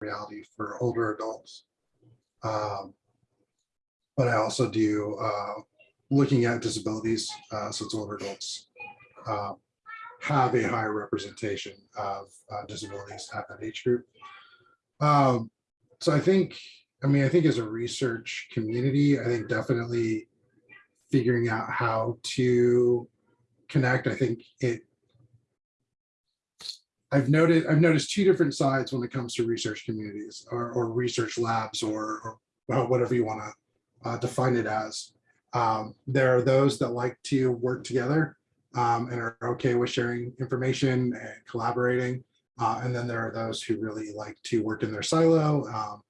reality for older adults. Um, but I also do uh, looking at disabilities, uh, since older adults uh, have a higher representation of uh, disabilities at that age group. Um, so I think, I mean, I think as a research community, I think definitely figuring out how to connect, I think it I've noted, I've noticed two different sides when it comes to research communities or, or research labs or, or whatever you want to uh, define it as. Um, there are those that like to work together um, and are okay with sharing information and collaborating. Uh, and then there are those who really like to work in their silo, um,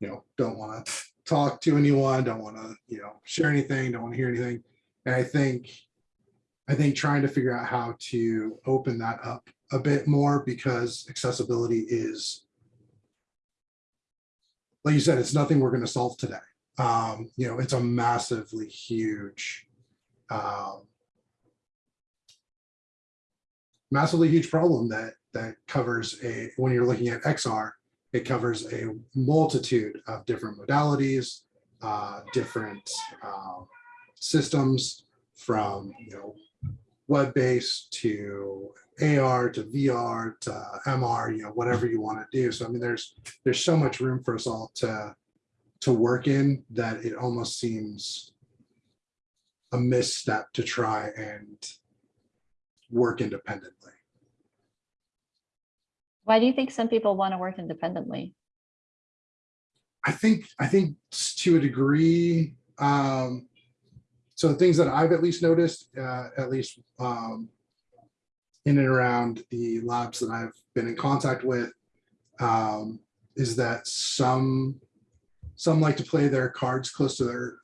you know, don't want to talk to anyone, don't want to, you know, share anything, don't want to hear anything. And I think, I think trying to figure out how to open that up a bit more because accessibility is, like you said, it's nothing we're going to solve today. Um, you know, it's a massively huge, um, massively huge problem that that covers a when you're looking at XR, it covers a multitude of different modalities, uh, different uh, systems from you know web-based to AR to VR to MR, you know, whatever you want to do. So I mean, there's there's so much room for us all to to work in that it almost seems a misstep to try and work independently. Why do you think some people want to work independently? I think I think to a degree, um, so the things that I've at least noticed, uh, at least um, in and around the labs that I've been in contact with, um, is that some some like to play their cards close to their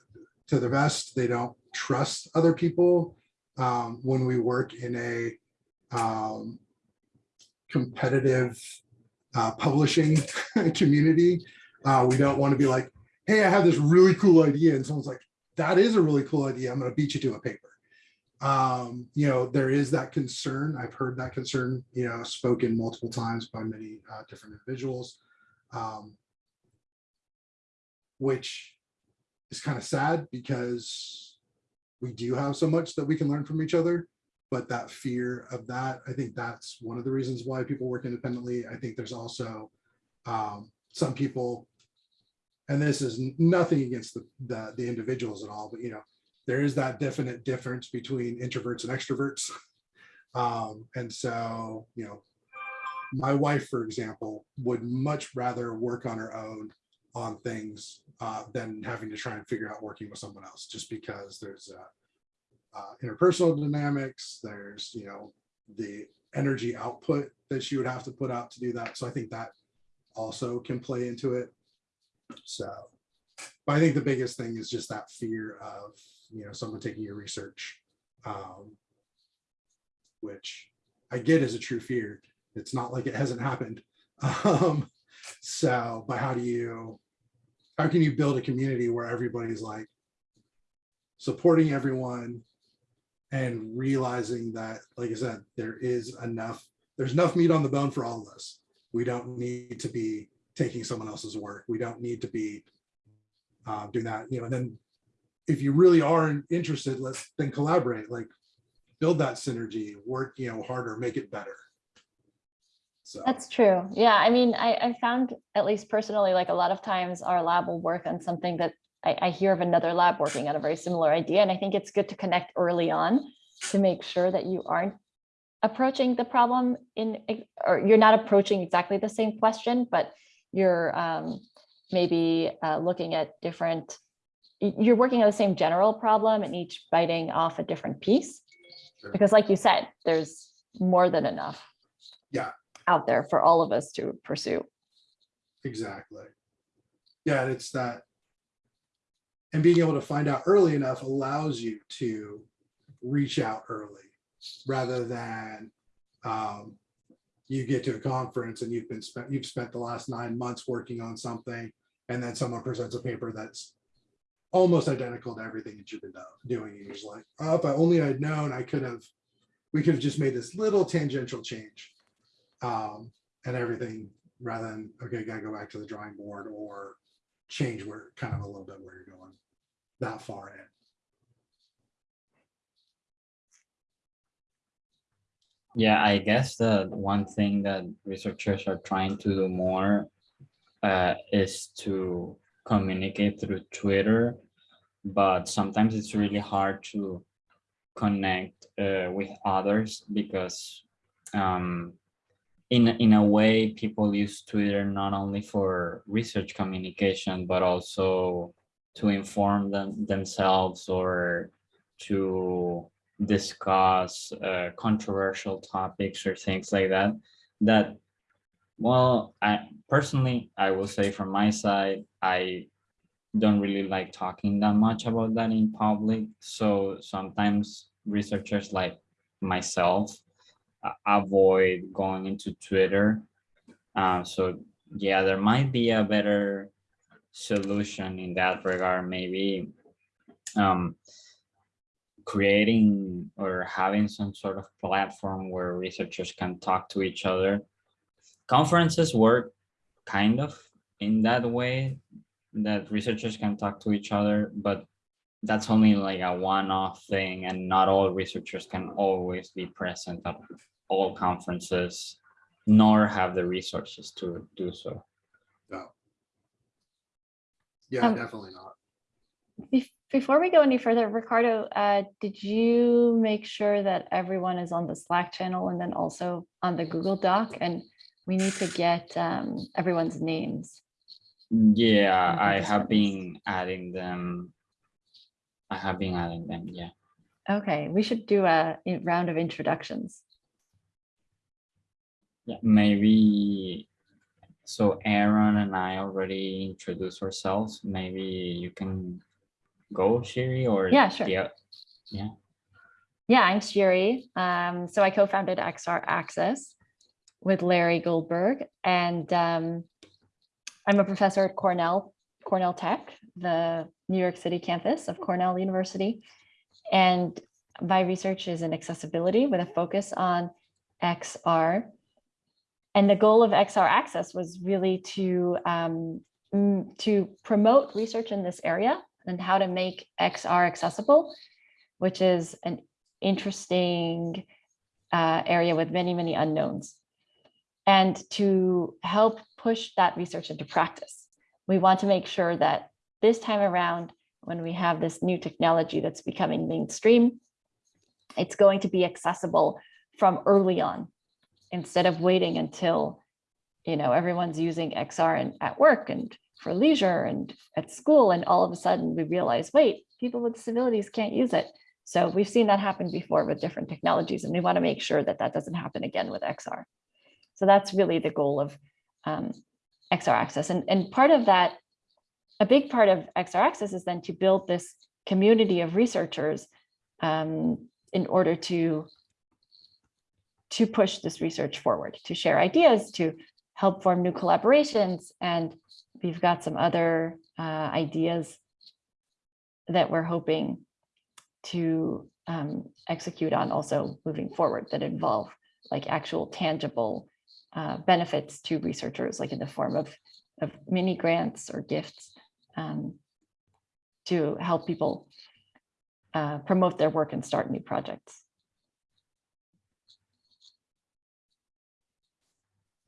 to their vest. They don't trust other people um, when we work in a um, competitive uh, publishing community. Uh, we don't want to be like, hey, I have this really cool idea. And someone's like, that is a really cool idea. I'm going to beat you to a paper. Um, you know, there is that concern. I've heard that concern, you know, spoken multiple times by many uh, different individuals, um, which is kind of sad because we do have so much that we can learn from each other. But that fear of that, I think that's one of the reasons why people work independently. I think there's also um, some people and this is nothing against the, the, the individuals at all, but you know, there is that definite difference between introverts and extroverts. Um, and so, you know, my wife, for example, would much rather work on her own on things uh, than having to try and figure out working with someone else, just because there's uh, uh, interpersonal dynamics, there's, you know, the energy output that she would have to put out to do that. So I think that also can play into it. So, but I think the biggest thing is just that fear of, you know, someone taking your research, um, which I get is a true fear. It's not like it hasn't happened. Um, so, but how do you, how can you build a community where everybody's like supporting everyone and realizing that, like I said, there is enough, there's enough meat on the bone for all of us. We don't need to be taking someone else's work. We don't need to be uh, doing that, you know, and then if you really are interested, let's then collaborate, like build that synergy, work, you know, harder, make it better. So That's true. Yeah, I mean, I, I found, at least personally, like a lot of times our lab will work on something that I, I hear of another lab working on a very similar idea. And I think it's good to connect early on to make sure that you aren't approaching the problem in, or you're not approaching exactly the same question, but you're um, maybe uh, looking at different, you're working on the same general problem and each biting off a different piece. Sure. Because like you said, there's more than enough Yeah. out there for all of us to pursue. exactly. Yeah, and it's that. And being able to find out early enough allows you to reach out early rather than um, you get to a conference and you've been spent, you've spent the last nine months working on something, and then someone presents a paper that's almost identical to everything that you've been doing. And you're just like, oh, if I only had known, I could have, we could have just made this little tangential change. Um, and everything rather than, okay, gotta go back to the drawing board or change where, kind of a little bit where you're going that far in. Yeah, I guess the one thing that researchers are trying to do more uh, is to communicate through Twitter, but sometimes it's really hard to connect uh, with others because um, in, in a way, people use Twitter not only for research communication, but also to inform them themselves or to discuss uh, controversial topics or things like that that well i personally i will say from my side i don't really like talking that much about that in public so sometimes researchers like myself uh, avoid going into twitter uh, so yeah there might be a better solution in that regard maybe um creating or having some sort of platform where researchers can talk to each other. Conferences work kind of in that way that researchers can talk to each other, but that's only like a one-off thing and not all researchers can always be present at all conferences nor have the resources to do so. No. Yeah, Um, definitely not. Before we go any further, Ricardo, uh, did you make sure that everyone is on the Slack channel and then also on the Google Doc? And we need to get um, everyone's names. Yeah, I have what it is. been adding them. I have been adding them, yeah. Okay, we should do a round of introductions. Yeah, maybe. So Aaron and I already introduced ourselves. Maybe you can go, Shiri, or Yeah, sure. Yeah, Yeah, I'm Shiri. Um, so I co-founded XR Access with Larry Goldberg, and um, I'm a professor at Cornell, Cornell Tech, the New York City campus of Cornell University. And my research is in accessibility with a focus on XR. And the goal of XR Access was really to um, to promote research in this area and how to make XR accessible, which is an interesting uh, area with many, many unknowns. And to help push that research into practice, we want to make sure that this time around, when we have this new technology that's becoming mainstream, it's going to be accessible from early on, instead of waiting until, you know, everyone's using XR and at work and for leisure and at school, and all of a sudden we realize, wait, people with disabilities can't use it. So we've seen that happen before with different technologies, and we want to make sure that that doesn't happen again with XR. So that's really the goal of um, XR Access. And, and part of that, a big part of XR Access is then to build this community of researchers um, in order to, to push this research forward, to share ideas, to help form new collaborations. And we've got some other uh, ideas that we're hoping to um, execute on also moving forward that involve like actual tangible uh, benefits to researchers, like in the form of, of mini grants or gifts um, to help people uh, promote their work and start new projects.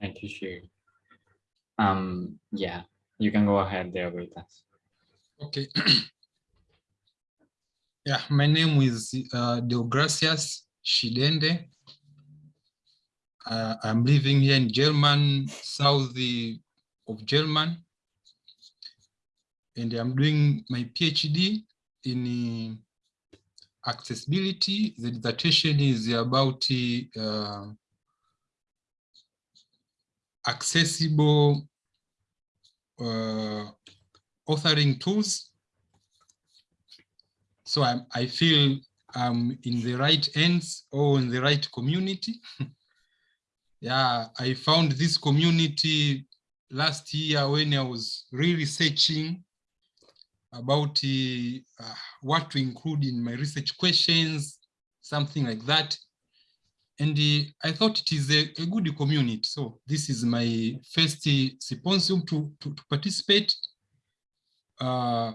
thank you, Shiri. Um, yeah, you can go ahead there with us. Okay. yeah, my name is uh, Deogracias Shidende. Uh, I'm living here in German, south of German. And I'm doing my PhD in uh, accessibility. The dissertation is about uh, accessible uh, authoring tools. So I, I feel I'm in the right hands or in the right community. yeah, I found this community last year when I was really searching about uh, uh, what to include in my research questions, something like that. and uh, I thought it is a, a good community. So this is my first uh, symposium to, to, to participate. Uh,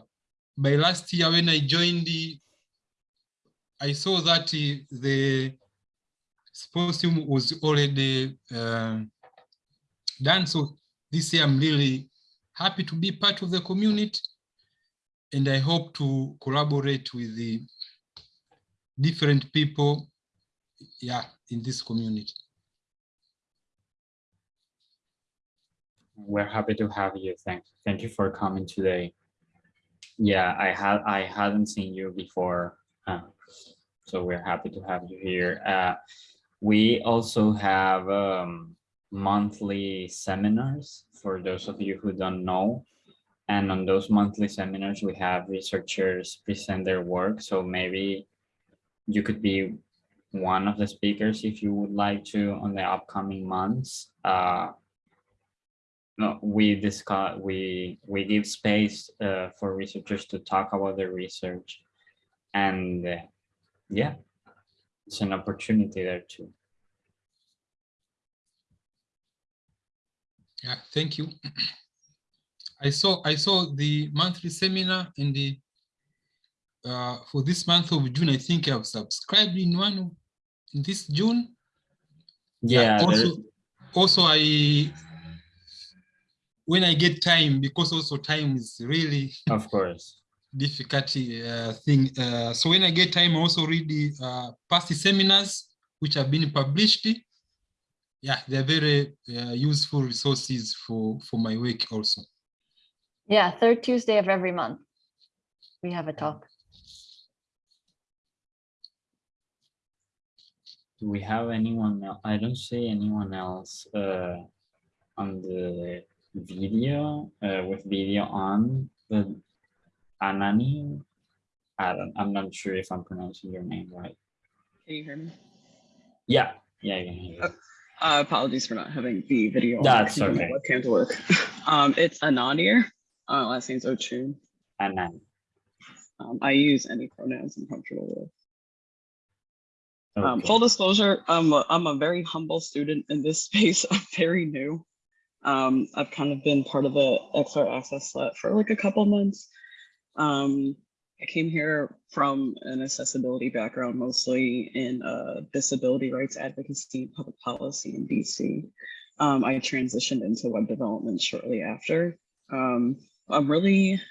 by last year when I joined, I saw that uh, the symposium was already uh, done. So this year I'm really happy to be part of the community and I hope to collaborate with the different people yeah, in this community. We're happy to have you. Thank, thank you for coming today. Yeah, I had, I hadn't seen you before. uh, So we're happy to have you here. Uh, We also have um, monthly seminars for those of you who don't know. And on those monthly seminars, we have researchers present their work. So maybe you could be one of the speakers if you would like to on the upcoming months. Uh, no, we discuss, we, we give space uh, for researchers to talk about their research. And uh, yeah, it's an opportunity there too. Yeah, thank you. I saw I saw the monthly seminar in the uh, for this month of June. I think I've subscribed in one in this June. Yeah, Also, also I when I get time because also time is really of course. Difficult uh, thing. Uh, so when I get time, I also read the uh, past seminars which have been published. Yeah, they're very uh, useful resources for for my work also. Yeah, third Tuesday of every month. We have a talk. Do we have anyone else? I don't see anyone else uh, on the video uh, with video on the Anani. I don't, I'm not sure if I'm pronouncing your name right. Can you hear me? Yeah, yeah, hear you. Uh, apologies for not having the video. on That's because my okay. Webcam to work. Um, it's Ananir. Uh, last name's Ochun. Anani. Um, I use any pronouns I'm comfortable with. Um, full disclosure, I'm a, I'm a very humble student in this space. I'm very new. Um, I've kind of been part of the XR Access Lab for like a couple months. Um, I came here from an accessibility background, mostly in uh, disability rights advocacy and public policy in DC. Um, I transitioned into web development shortly after. Um, I'm really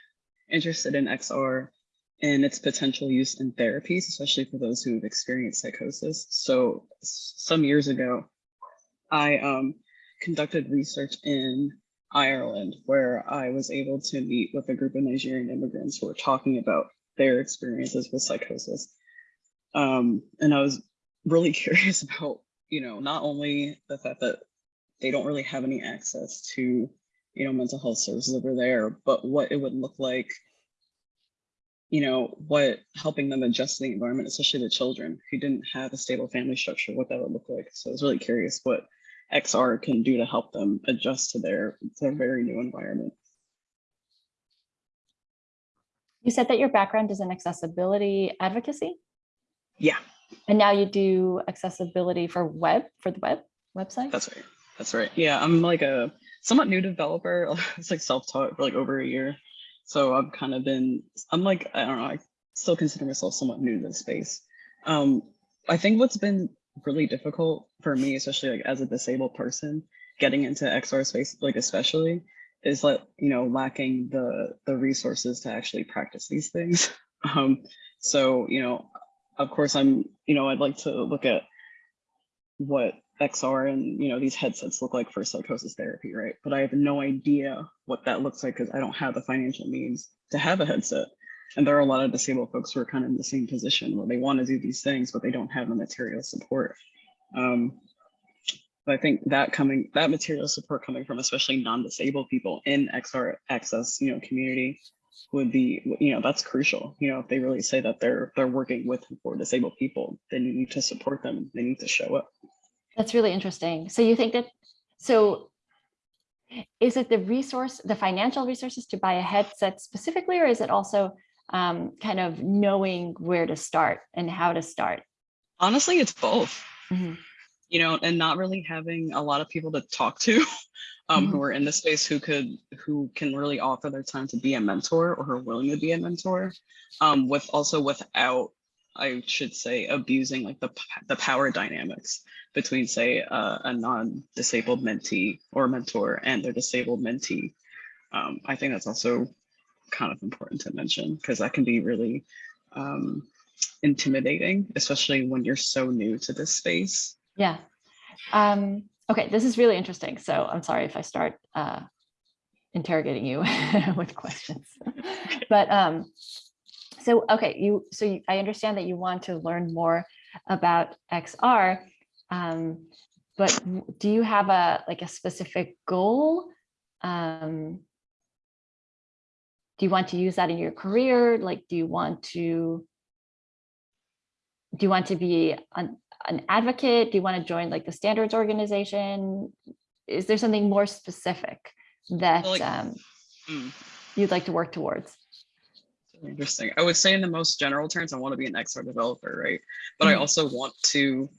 interested in XR and its potential use in therapies, especially for those who've experienced psychosis. So some years ago, I um, conducted research in Ireland where I was able to meet with a group of Nigerian immigrants who were talking about their experiences with psychosis. Um, and I was really curious about, you know, not only the fact that they don't really have any access to, you know, mental health services over there, but what it would look like you know, what helping them adjust to the environment, especially the children who didn't have a stable family structure, what that would look like. So I was really curious what XR can do to help them adjust to their, their very new environment. You said that your background is in accessibility advocacy, Yeah, and now you do accessibility for web, for the web website? that's right. That's right. Yeah, I'm like a somewhat new developer. It's like self-taught for like over a year. So I've kind of been, I'm like, I don't know, I still consider myself somewhat new to the space. Um, I think what's been really difficult for me, especially like as a disabled person, getting into XR space, like especially, is like, you know, lacking the the resources to actually practice these things. Um, so, you know, of course I'm, you know, I'd like to look at what XR and you know these headsets look like for psychosis therapy, right? But I have no idea what that looks like because I don't have the financial means to have a headset. And there are a lot of disabled folks who are kind of in the same position where they want to do these things, but they don't have the material support. Um, but I think that coming that material support coming from especially non-disabled people in XR access, you know, community would be, you know, that's crucial. You know, if they really say that they're they're working with for disabled people, then you need to support them. They need to show up. That's really interesting. So you think that, so is it the resource, the financial resources to buy a headset specifically, or is it also um, kind of knowing where to start and how to start? Honestly, it's both. Mhm. you know, and not really having a lot of people to talk to um, who are in the space who could, who can really offer their time to be a mentor or who are willing to be a mentor um, with also without, I should say, abusing like the, the power dynamics between say uh, a non-disabled mentee or mentor and their disabled mentee. Um, I think that's also kind of important to mention because that can be really um, intimidating, especially when you're so new to this space. Yeah. Um, okay, this is really interesting. So I'm sorry if I start uh, interrogating you with questions. but um, so okay, you so you, I understand that you want to learn more about XR. Um, but do you have a like a specific goal? Um, do you want to use that in your career? Like, do you want to do you want to be an, an advocate? Do you want to join like the standards organization? Is there something more specific that Like- um, Mm. you'd like to work towards? Interesting. I would say in the most general terms, I want to be an XR developer, right? But I Mhm. also want to,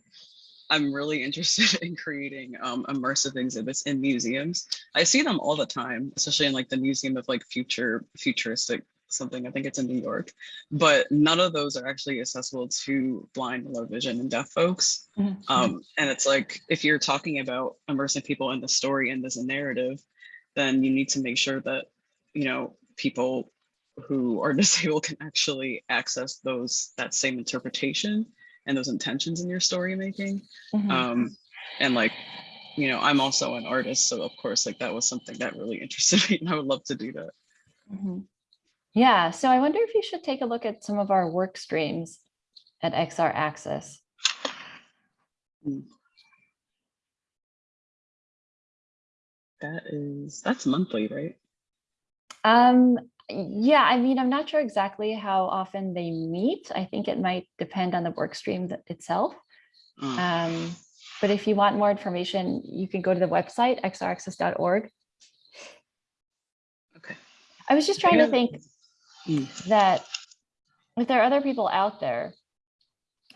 I'm really interested in creating um, immersive exhibits in museums. I see them all the time, especially in like the Museum of like Future, Futuristic something, I think it's in New York. But none of those are actually accessible to blind, low vision and deaf folks. Mhm. Um, and it's like, if you're talking about immersing people in the story and as a narrative, then you need to make sure that, you know, people who are disabled can actually access those, that same interpretation and those intentions in your story making. Mhm. Um, and like, you know, I'm also an artist, so of course, like that was something that really interested me and I would love to do that. Mhm. Yeah, so I wonder if you should take a look at some of our work streams at XR Access. That is, that's monthly, right? Um, yeah, I mean, I'm not sure exactly how often they meet. I think it might depend on the work stream itself. Mm. Um, but if you want more information, you can go to the website, xraccess.org. Okay. I was just trying to think Mm. that if there are other people out there,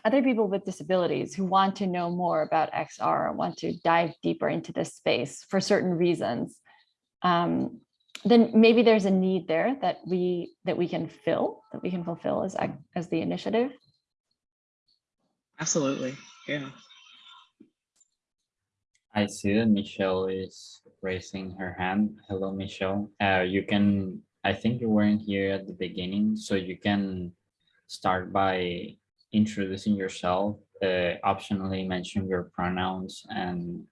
other people with disabilities who want to know more about XR, want to dive deeper into this space for certain reasons, um, then maybe there's a need there that we that we can fill, that we can fulfill as as the initiative. Absolutely, yeah. I see that Michelle is raising her hand. Hello, Michelle. Uh, you can, I think you weren't here at the beginning, so you can start by introducing yourself, uh, optionally mention your pronouns and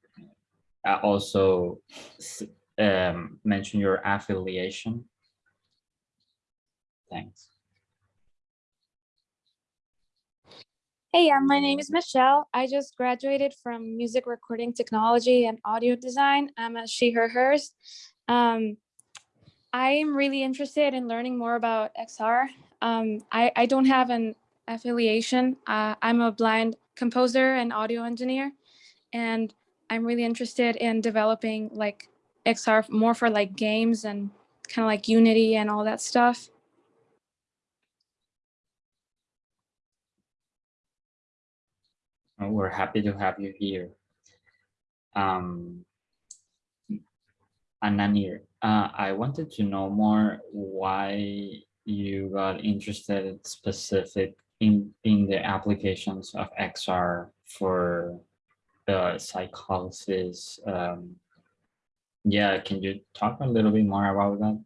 uh, also s- um, mention your affiliation. Thanks. Hey, um, my name is Michelle. I just graduated from music recording technology and audio design. I'm a she, her, hers. Um, I am really interested in learning more about XR. Um, I, I don't have an affiliation. Uh, I'm a blind composer and audio engineer, and I'm really interested in developing like XR more for like games and kind of like Unity and all that stuff. We're happy to have you here. Um, Ananir, uh, I wanted to know more why you got interested specific in, in the applications of XR for the psychosis. Um, yeah, can you talk a little bit more about that?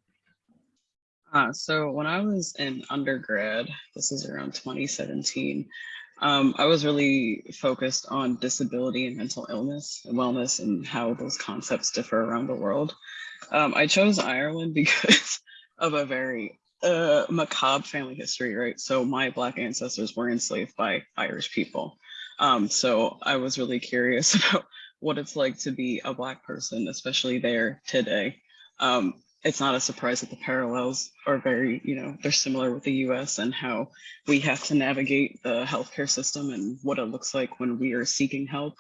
Uh, so when I was in undergrad, this is around 2017, um, I was really focused on disability and mental illness and wellness and how those concepts differ around the world. Um, I chose Ireland because of a very uh, macabre family history, right? So my Black ancestors were enslaved by Irish people. Um, so I was really curious about what it's like to be a Black person, especially there today. Um, it's not a surprise that the parallels are very, you know, they're similar with the US and how we have to navigate the healthcare system and what it looks like when we are seeking help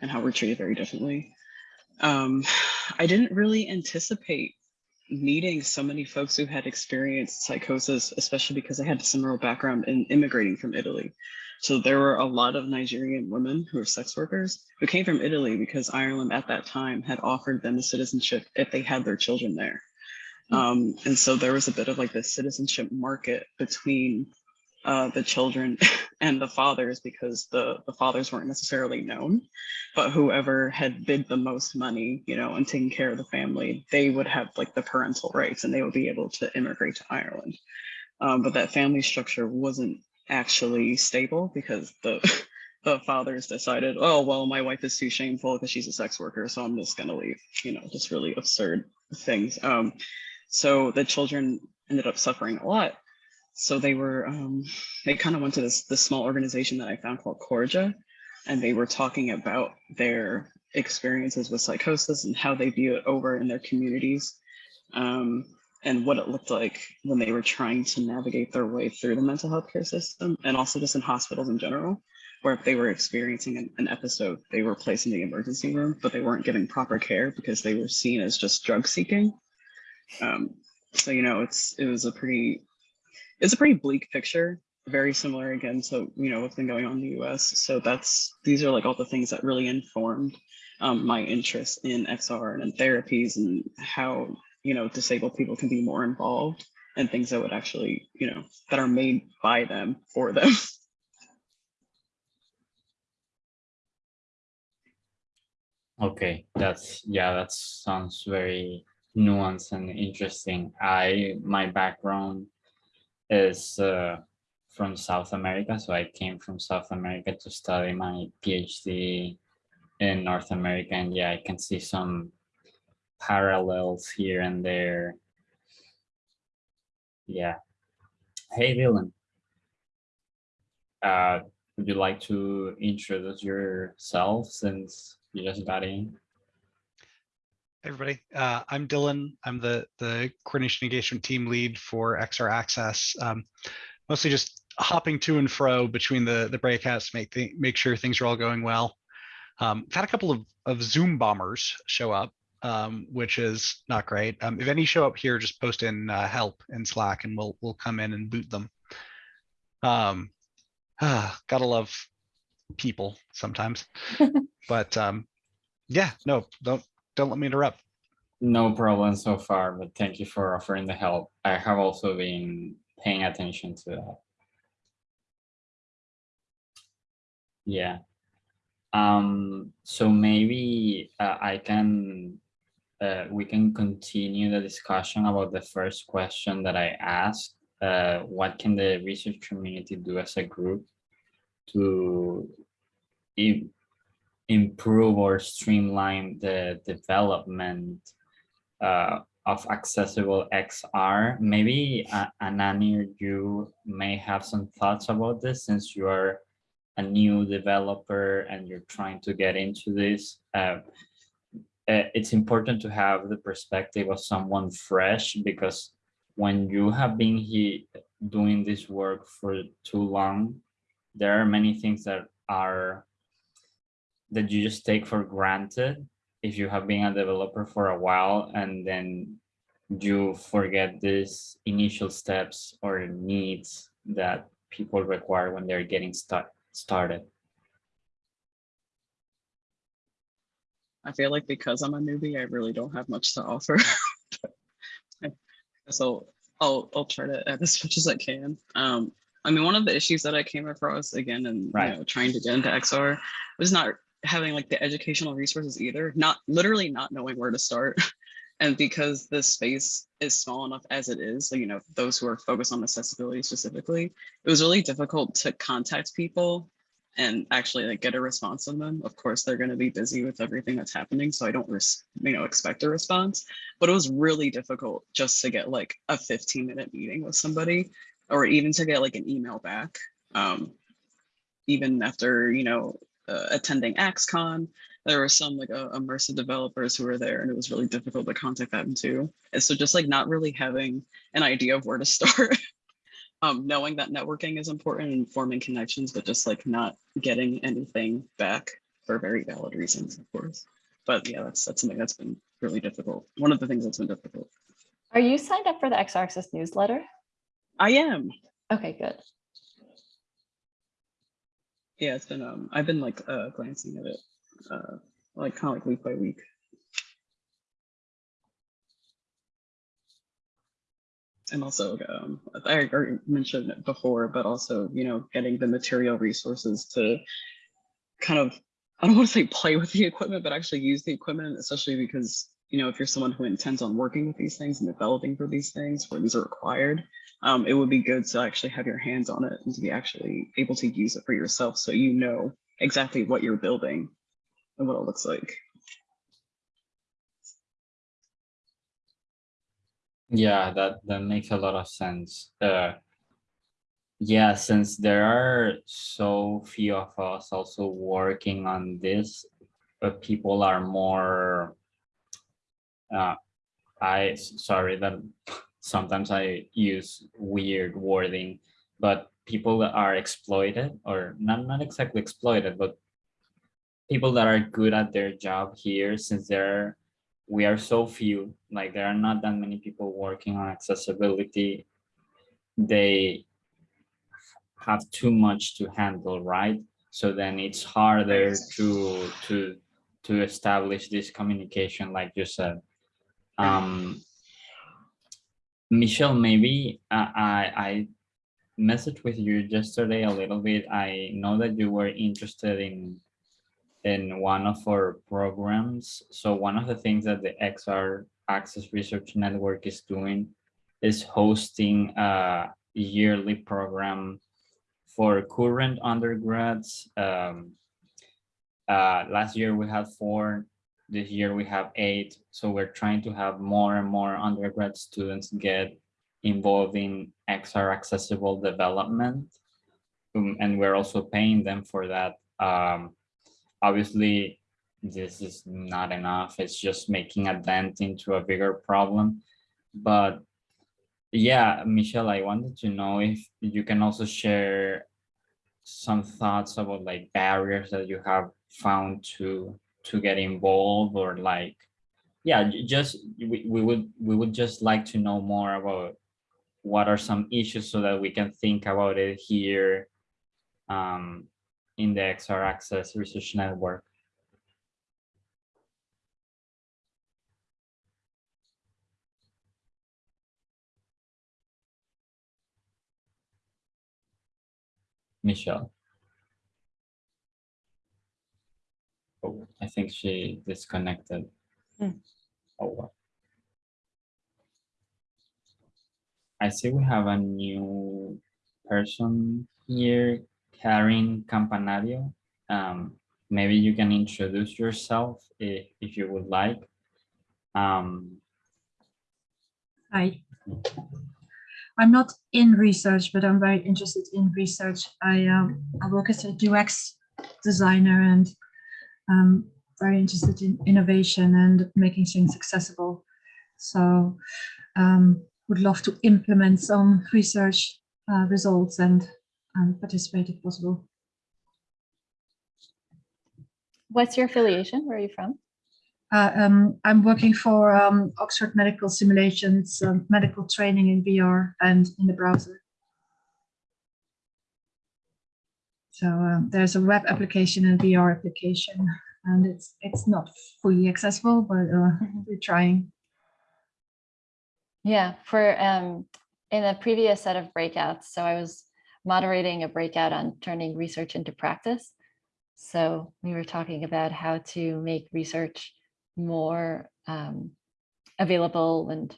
and how we're treated very differently. Um, I didn't really anticipate meeting so many folks who had experienced psychosis, especially because I had a similar background in immigrating from Italy. So there were a lot of Nigerian women who were sex workers who came from Italy because Ireland at that time had offered them the citizenship if they had their children there. Hmm. Um, and so there was a bit of like this citizenship market between uh, the children and the fathers because the, the fathers weren't necessarily known, but whoever had bid the most money, you know, and taking care of the family, they would have like the parental rights and they would be able to immigrate to Ireland. Um, but that family structure wasn't actually stable because the the fathers decided, oh well, my wife is too shameful because she's a sex worker, so I'm just gonna leave. You know, just really absurd things. Um, so the children ended up suffering a lot. So they were um, they kind of went to this this small organization that I found called Corja, and they were talking about their experiences with psychosis and how they view it over in their communities. Um, and what it looked like when they were trying to navigate their way through the mental health care system and also just in hospitals in general, where if they were experiencing an, an episode, they were placed in the emergency room, but they weren't getting proper care because they were seen as just drug seeking. Um, so, you know, it's it was a pretty, it's a pretty bleak picture, very similar again to, you know, what's been going on in the US. So that's, these are like all the things that really informed um, my interest in XR and in therapies and how you know, disabled people can be more involved and things that would actually, you know, that are made by them for them. Okay, that's, yeah, that sounds very nuanced and interesting. I, my background is uh, from South America, so I came from South America to study my PhD in North America, and yeah, I can see some parallels here and there. Yeah. Hey, Dylan. Uh, would you like to introduce yourself since you just got in? Everybody. Uh, I'm Dylan. I'm the, the coordination engagement team lead for XR Access. Um, mostly just hopping to and fro between the, the breakouts, make, thi- make sure things are all going well. Um, I've had a couple of, of Zoom bombers show up, um, which is not great. Um, if any show up here, just post in uh, help in Slack and we'll, we'll come in and boot them. Um, ah, gotta love people sometimes, but um, yeah, no, don't, don't let me interrupt. No problem so far, but thank you for offering the help. I have also been paying attention to that. Yeah. Um, so maybe uh, I can, uh, we can continue the discussion about the first question that I asked. Uh, what can the research community do as a group to im- improve or streamline the development uh, of accessible XR. Maybe uh, Anani, you may have some thoughts about this since you are a new developer and you're trying to get into this. Uh, it's important to have the perspective of someone fresh because when you have been here doing this work for too long, there are many things that are that you just take for granted if you have been a developer for a while and then you forget these initial steps or needs that people require when they're getting start, started. I feel like because I'm a newbie, I really don't have much to offer. so I'll I'll try to add as much as I can. Um, I mean, one of the issues that I came across again and Right. you know, trying to get into XR was not having like the educational resources either, not literally not knowing where to start. And because the space is small enough as it is, so, you know, those who are focused on accessibility specifically, it was really difficult to contact people and actually like get a response from them. Of course, they're going to be busy with everything that's happening, so I don't, you know, expect a response. But it was really difficult just to get like a 15 minute meeting with somebody, or even to get like an email back. Um, even after you know uh, attending AxCon, there were some like uh, immersive developers who were there, and it was really difficult to contact them too. And so just like not really having an idea of where to start um, knowing that networking is important and forming connections, but just like not getting anything back for very valid reasons, of course. But yeah, that's that's something that's been really difficult. One of the things that's been difficult. Are you signed up for the XR Access newsletter? I am. Okay, good. yeah, it's been um I've been like uh glancing at it uh like kind of like week by week. And also, um, I already mentioned it before, but also, you know, getting the material resources to kind of, I don't want to say play with the equipment, but actually use the equipment, especially because, you know, if you're someone who intends on working with these things and developing for these things where these are required, um, it would be good to actually have your hands on it and to be actually able to use it for yourself so you know exactly what you're building and what it looks like. Yeah, that that makes a lot of sense. Uh, yeah, since there are so few of us also working on this, but people are more. Uh, I sorry that sometimes I use weird wording, but people that are exploited or not not exactly exploited, but people that are good at their job here, since they're we are so few, like there are not that many people working on accessibility. They have too much to handle, right? So then it's harder to to to establish this communication, like you said. Um, Michelle, maybe I I, I messaged with you yesterday a little bit. I know that you were interested in in one of our programs. So one of the things that the XR Access Research Network is doing is hosting a yearly program for current undergrads. Um, uh, last year we had four, this year we have eight. So we're trying to have more and more undergrad students get involved in XR accessible development. Um, and we're also paying them for that. Um, obviously this is not enough. It's just making a dent into a bigger problem. But yeah michelle i wanted to know if you can also share some thoughts about like barriers that you have found to to get involved or like yeah just we, we would we would just like to know more about what are some issues so that we can think about it here um in the XR Access Research Network. Michelle. Oh, I think she disconnected. Hmm. Oh, well. I see we have a new person here, Karen Campanario. Um, maybe you can introduce yourself if, if you would like. Um, Hi. I'm not in research, but I'm very interested in research. I um, I work as a UX designer and um, very interested in innovation and making things accessible. So um, would love to implement some research uh, results and um, participate if possible. What's your affiliation? Where are you from? Uh, um, I'm working for um, Oxford Medical Simulations, um, medical training in VR and in the browser. So um, there's a web application and VR application, and it's it's not fully accessible, but uh, we're trying. Yeah, for um, in a previous set of breakouts, so I was moderating a breakout on turning research into practice. So we were talking about how to make research more um, available and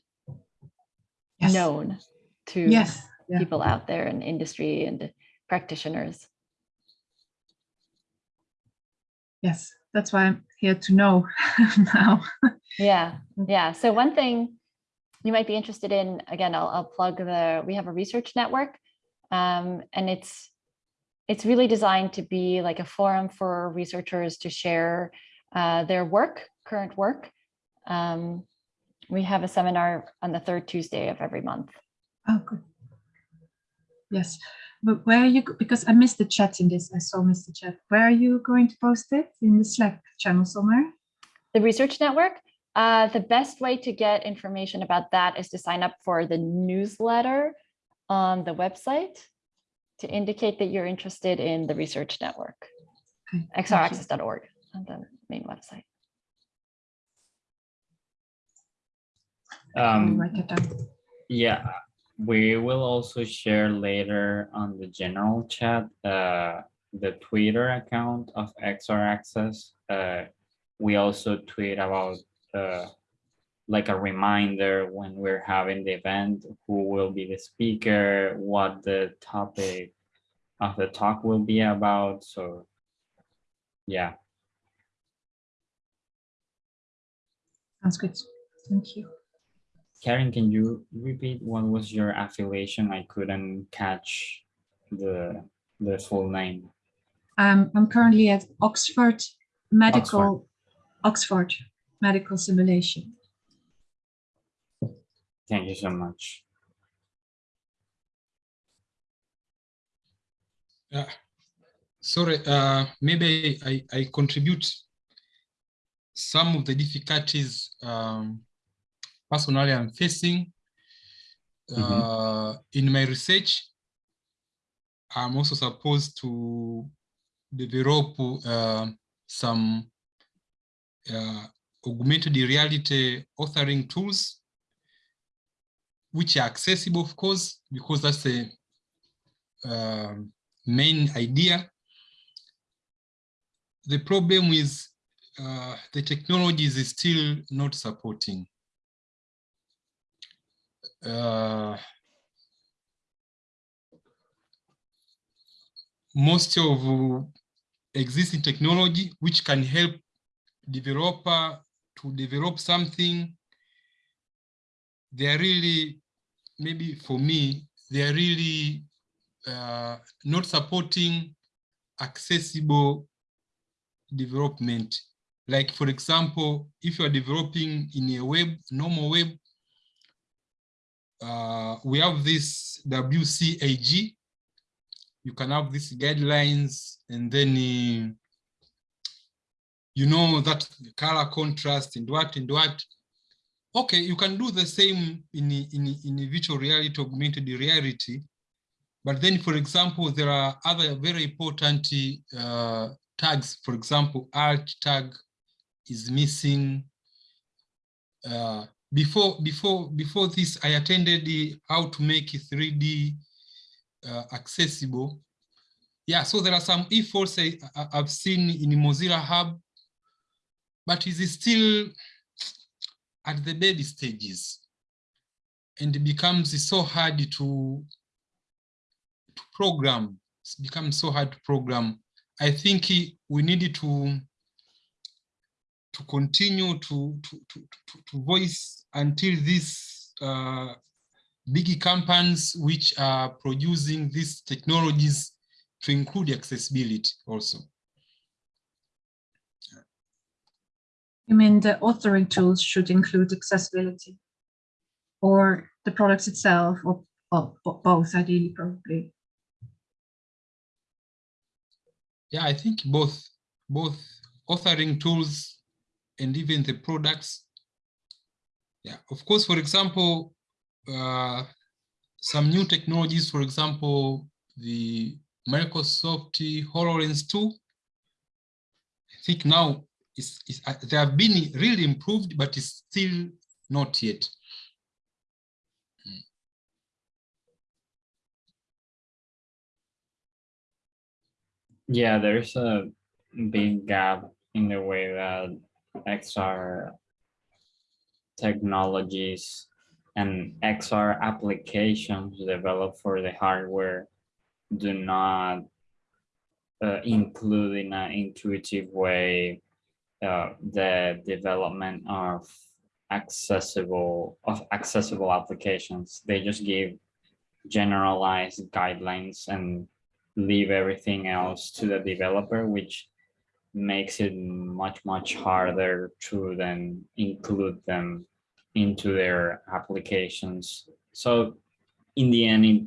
Yes. known to Yes. Yeah. people out there in industry and practitioners. Yes. That's why I'm here to know now. Yeah, Mm. yeah. So one thing you might be interested in, again, I'll, I'll plug the, we have a research network. Um, and it's, it's really designed to be like a forum for researchers to share uh, their work, current work. Um, we have a seminar on the third Tuesday of every month. Oh, good. Yes, but where are you, because I missed the chat in this, I saw missed the chat. Where are you going to post it? In the Slack channel somewhere? The research network, uh, the best way to get information about that is to sign up for the newsletter on the website. to indicate that you're interested in the research network. Okay, xraccess.org on the main website. Um, write it down. Yeah, we will also share later on the general chat, uh, the Twitter account of XR Access. Uh, we also tweet about, uh, like a reminder when we're having the event, who will be the speaker, what the topic of the talk will be about, so. Yeah, Sounds good. Thank you. Karen, can you repeat what was your affiliation? I couldn't catch the, the full name. Um, I'm currently at Oxford Medical, Oxford Medical Simulation. Thank you so much. Yeah. Sorry, uh, maybe I, I contribute some of the difficulties um, personally I'm facing uh, in my research. I'm also supposed to develop uh, some uh, augmented reality authoring tools, which are accessible, of course, because that's the um, main idea. The problem is uh, the technologies is still not supporting. Uh, most of existing technology which can help developer to develop something they are really maybe for me they are really uh, not supporting accessible development. Like for example if you are developing in a web normal web uh, we have this WCAG you can have these guidelines and then uh, you know that color contrast and what and what okay you can do the same in in in virtual reality augmented reality. But then for example there are other very important uh, tags. For example alt tag is missing. Uh, before before before this i attended the how to make 3d uh, accessible. Yeah, so there are some efforts I, I've seen in Mozilla Hub, but it is still at the baby stages and it becomes so hard to, to program. It's become so hard to program. I think we need to to continue to, to, to, to, voice until these uh, big companies which are producing these technologies to include accessibility also. You mean the authoring tools should include accessibility? Or the products itself, or, or both ideally, probably? Yeah, I think both, both authoring tools and even the products. Yeah, of course, for example, uh, some new technologies, for example, the Microsoft HoloLens 2. I think now uh, they have been really improved, but it's still not yet. Yeah, there's a big gap in the way that XR technologies and XR applications developed for the hardware do not uh, include in an intuitive way uh, the development of accessible of accessible applications. They just give generalized guidelines and leave everything else to the developer, which makes it much, much harder to then include them into their applications. So in the end, it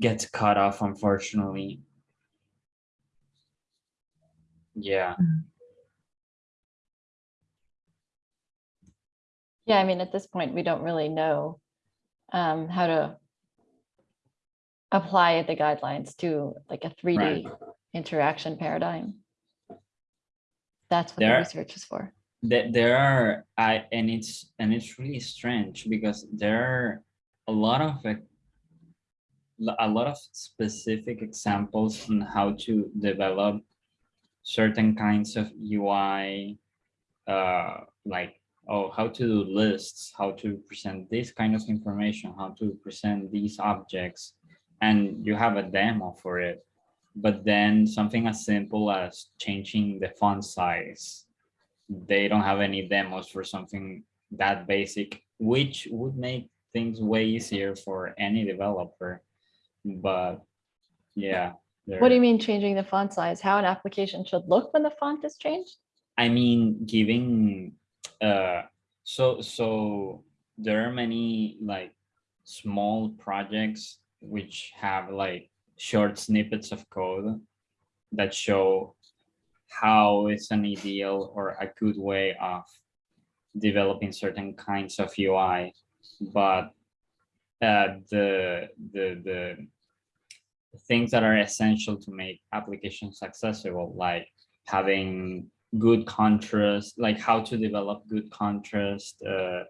gets cut off, unfortunately. Yeah. Yeah, I mean, at this point, we don't really know um, how to apply the guidelines to like a three Right. D interaction paradigm. That's what the research is for. There, there are, I, and it's, and it's really strange because there are a lot of, a lot of specific examples on how to develop certain kinds of UI, uh, like, oh, how to do lists, how to present this kind of information, how to present these objects, and you have a demo for it. But then something as simple as changing the font size they don't have any demos for something that basic, which would make things way easier for any developer. But yeah. What do you mean changing the font size? How an application should look when the font is changed? I mean, giving, uh, so, so there are many like small projects which have like short snippets of code that show how is an ideal or a good way of developing certain kinds of UI, but uh, the, the, the things that are essential to make applications accessible, like having good contrast, like how to develop good contrast uh,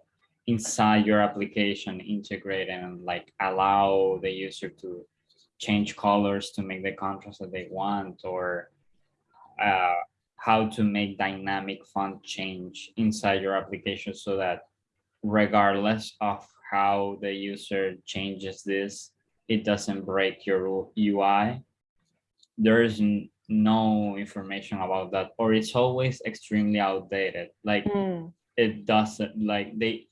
inside your application, integrate and like allow the user to change colors to make the contrast that they want, or uh, how to make dynamic font change inside your application so that regardless of how the user changes this, it doesn't break your UI. There is no information about that, or it's always extremely outdated. Like Hmm, it doesn't like they,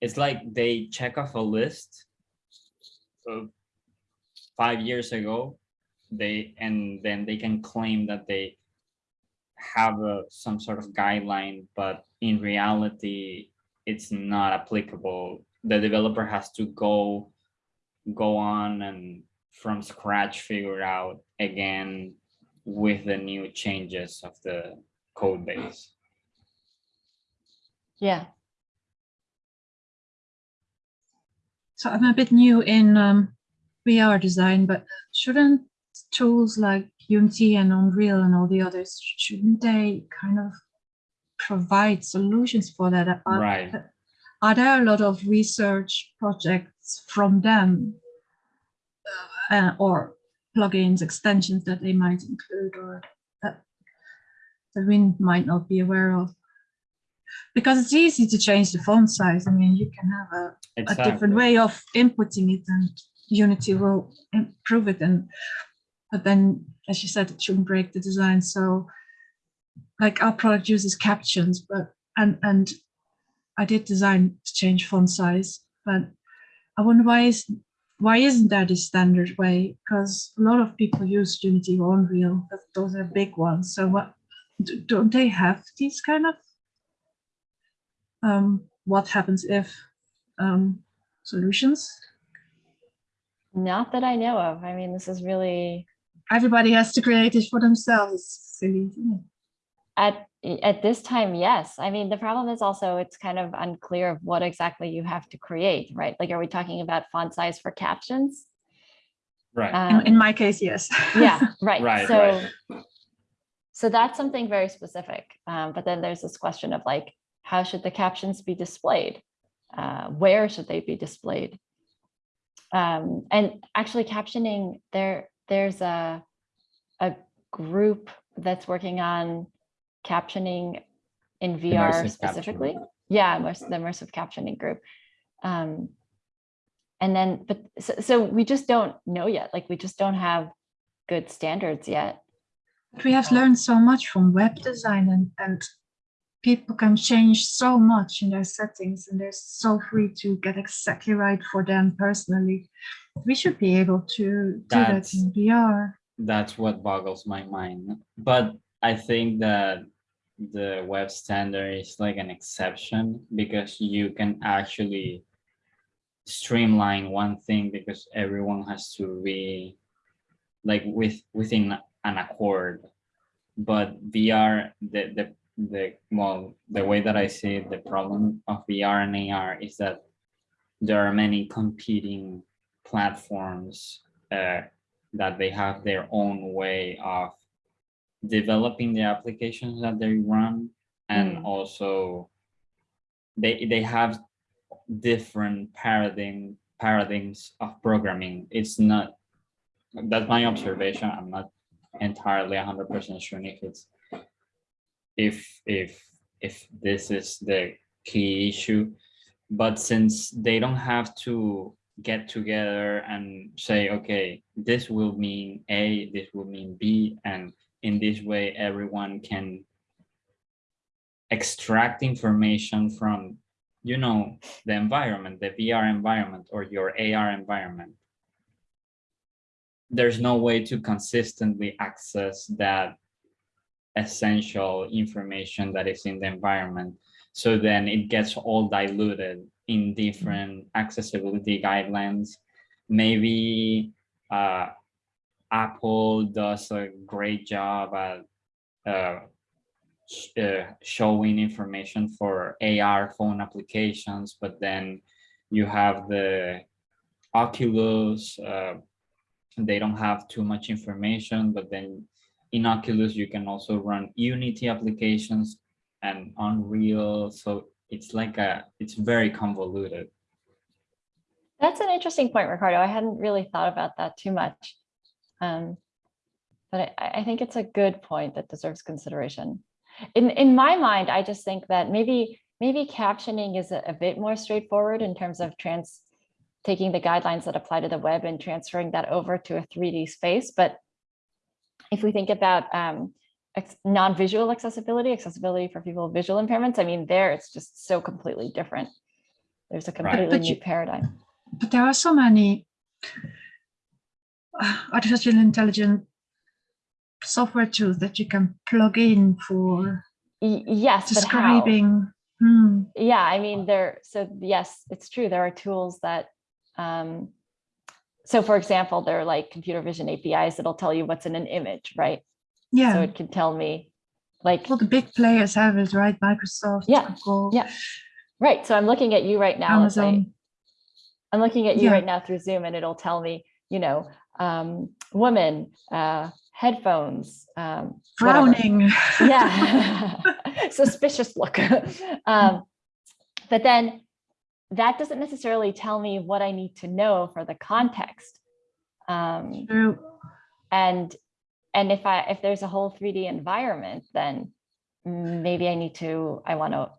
it's like they check off a list of five years ago, they, and then they can claim that they have a, some sort of guideline, but in reality, it's not applicable. The developer has to go, go on and from scratch figure out again with the new changes of the code base. Yeah, So I'm a bit new in um, VR design, but shouldn't tools like Unity and Unreal and all the others, shouldn't they kind of provide solutions for that? Are, Right. Are there a lot of research projects from them uh, or plugins, extensions that they might include or that, that we might not be aware of? Because it's easy to change the font size. I mean, you can have a a different way of inputting it and Unity will improve it and but then as you said it shouldn't break the design so like our product uses captions but and and I did design to change font size but I wonder why is why isn't that the standard way because a lot of people use Unity or Unreal but those are big ones so what don't they have these kind of um what happens if um, solutions. not that I know of. I mean, this is really Everybody has to create it for themselves. It's silly. Isn't it? at at this time, yes. I mean, the problem is also it's kind of unclear of what exactly you have to create, right? Like, are we talking about font size for captions? Right. In, in Um, my case, yes. yeah right Right, so right. so that's something very specific um, but then there's this question of like how should the captions be displayed uh, where should they be displayed um, and actually captioning there there's a a group that's working on captioning in vr Immersive specifically captioning. yeah immersive, the immersive captioning group um, and then but so, so we just don't know yet like we just don't have good standards yet But we have learned so much from web design and, and people can change so much in their settings and they're so free to get exactly right for them personally. We should be able to do that in VR. that's what boggles my mind. But I think that the web standard is like an exception because you can actually streamline one thing because everyone has to be like with within an accord. But VR, the the the well, the way that I see it, the problem of VR and AR is that there are many competing platforms uh, that they have their own way of developing the applications that they run and Mm. also they they have different paradigm paradigms of programming. It's not that's my observation. I'm not entirely 100 percent sure if it's if if if this is the key issue. But since they don't have to get together and say okay this will mean a this will mean b and in this way everyone can extract information from you know the environment the vr environment or your ar environment. There's no way to consistently access that essential information that is in the environment. So then it gets all diluted in different accessibility guidelines. Maybe uh, apple does a great job at uh, sh- uh, showing information for AR phone applications, but then you have the Oculus. Uh, they don't have too much information, but then in Oculus you can also run Unity applications and Unreal. So it's like a, it's very convoluted. That's an interesting point, Ricardo. I hadn't really thought about that too much. Um, but I, I think it's a good point that deserves consideration. In, in my mind, I just think that maybe, maybe captioning is a, a bit more straightforward in terms of trans, taking the guidelines that apply to the web and transferring that over to a 3D space. But if we think about um, non-visual accessibility, accessibility for people with visual impairments, I mean, there it's just so completely different. There's a completely But new you- paradigm. but there are so many artificial intelligence software tools that you can plug in for Yes, describing. Hmm, Yeah, I mean, there, so yes, it's true. There are tools that, um, so for example, there are like computer vision APIs that'll tell you what's in an image, right? Yeah so it can tell me like, all the big players have it, right? Microsoft, Yeah, Google, yeah. right, so I'm looking at you right now. Amazon. I'm looking at you Yeah. right now through Zoom and it'll tell me, you know, um, woman, uh, headphones, um. Frowning. yeah suspicious look um but then that doesn't necessarily tell me what i need to know for the context um True. and and if i if there's a whole 3d environment then maybe i need to i want to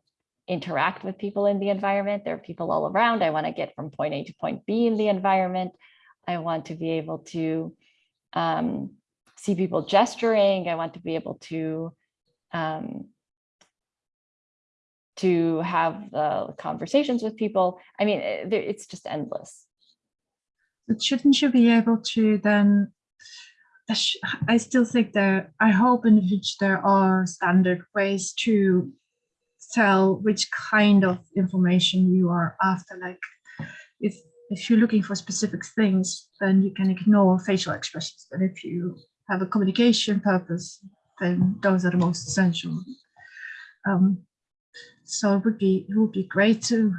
interact with people in the environment there are people all around i want to get from point a to point b in the environment i want to be able to um, see people gesturing i want to be able to um, to have the conversations with people i mean eh, there- it's just endless But shouldn't you be able to then? I still think there. I hope in future there are standard ways to tell which kind of information you are after. Like, if if you're looking for specific things, then you can ignore facial expressions. But if you have a communication purpose, then those are the most essential. Um, so it would be it would be great to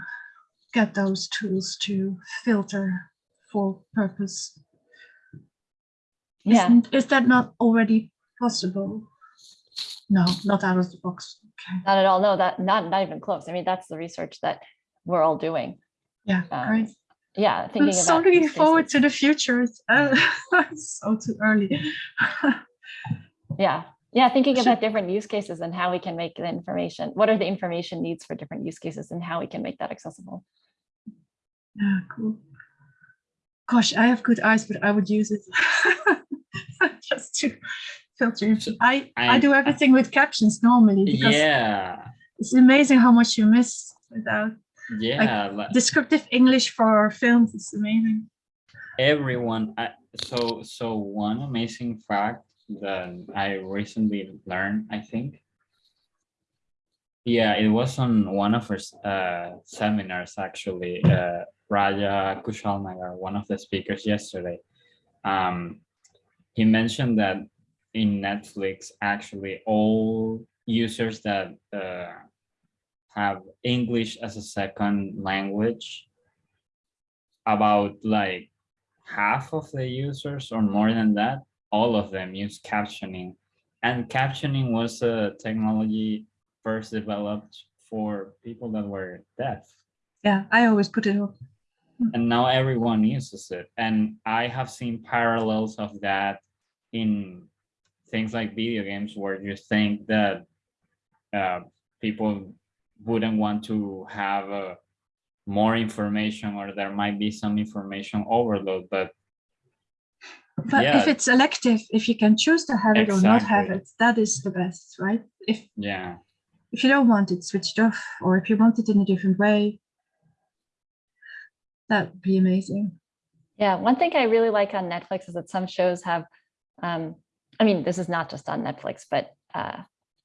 get those tools to filter for purpose. yeah Isn't, is that not already possible? No, not out of the box. Okay. not at all no that not not even close i mean that's the research that we're all doing Yeah, Um, great. Yeah I'm so about looking forward to the future. It's, uh, it's so too early. yeah yeah thinking about different use cases and how we can make the information what are the information needs for different use cases and how we can make that accessible yeah, cool. Gosh, I have good eyes, but I would use it just to filter. I I, I- do everything with captions normally because Yeah, it's amazing how much you miss without yeah. li- descriptive English for films. is amazing. everyone I, so so one amazing fact that i recently learned i think yeah it was on one of our uh seminars actually uh raja kushalnagar one of the speakers yesterday um he mentioned that in netflix actually all users that uh have english as a second language about like half of the users or more than that, all of them use captioning. And captioning was a technology first developed for people that were deaf. Yeah, I always put it up. And now everyone uses it. And I have seen parallels of that in things like video games where you think that uh, people wouldn't want to have uh, more information or there might be some information overload, but But if it's elective, if you can choose to have it or not have it, that is the best, right? If yeah, if you don't want it switched off, or if you want it in a different way, that would be amazing. Yeah, one thing I really like on Netflix is that some shows have, um, I mean, this is not just on Netflix, but uh,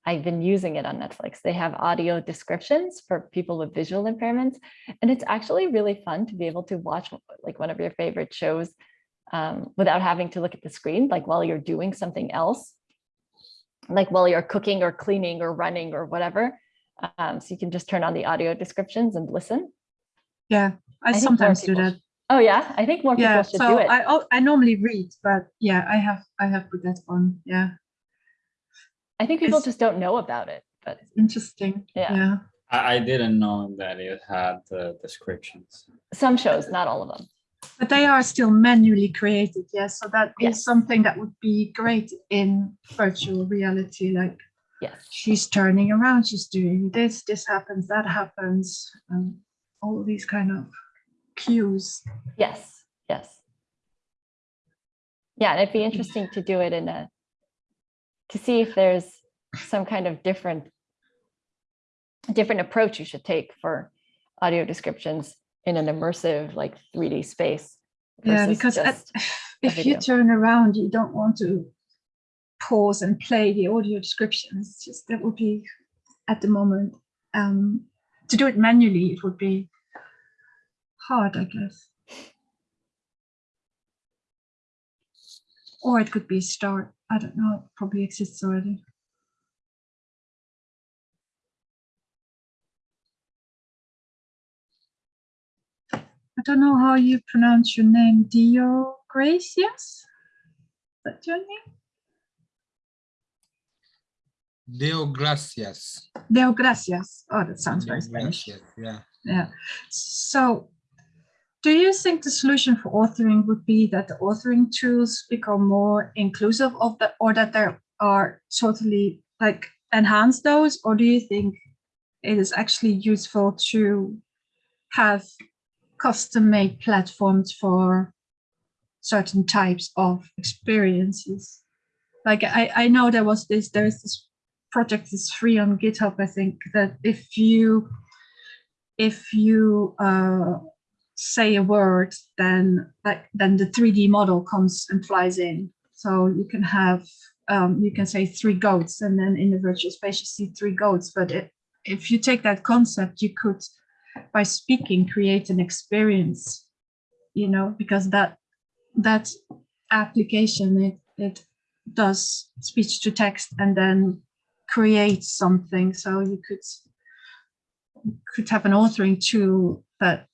I've been using it on Netflix. They have audio descriptions for people with visual impairments. And it's actually really fun to be able to watch like one of your favorite shows um, without having to look at the screen, like while you're doing something else, like while you're cooking or cleaning or running or whatever. Um, so you can just turn on the audio descriptions and listen. Yeah, I, more sometimes do that. Oh yeah, I think more people Yeah, should so do it. I I normally read, but yeah, I have I have put that on. Yeah, I think people It's- just don't know about it, but interesting. Yeah. yeah. I, I didn't know that it had the descriptions. some shows, not all of them. But they are still manually created, yes. So that is Yes. something that would be great in virtual reality. Like Yes. she's turning around, she's doing this, this happens, that happens, um, all these kind of cues. Yes, yes. Yeah, and it'd be interesting to do it in a, to see if there's some kind of different, different approach you should take for audio descriptions in an immersive, like 3D space. Yeah, because at, if you turn around, you don't want to pause and play the audio descriptions. Just that would be at the moment. Um, to do it manually, it would be hard, I guess. Or it could be start. I don't know. It probably exists already. I don't know how you pronounce your name. Dio Gracias? Is that your name? Deo gracias. Deo Gracias. Oh, that sounds very Deo Spanish. gracias, Yeah. Yeah. So do you think the solution for authoring would be that the authoring tools become more inclusive of the, or that there are totally like enhance those? Or do you think it is actually useful to have custom made platforms for certain types of experiences? Like I, I know there was this, there's this project is free on GitHub, I think, that if you if you uh, say a word, then like then the 3D model comes and flies in. So you can have um, you can say three goats, and then in the virtual space you see three goats. But it, if you take that concept, you could by speaking create an experience, you know, because that that application it it does speech to text and then creates something. So you could could have an authoring tool that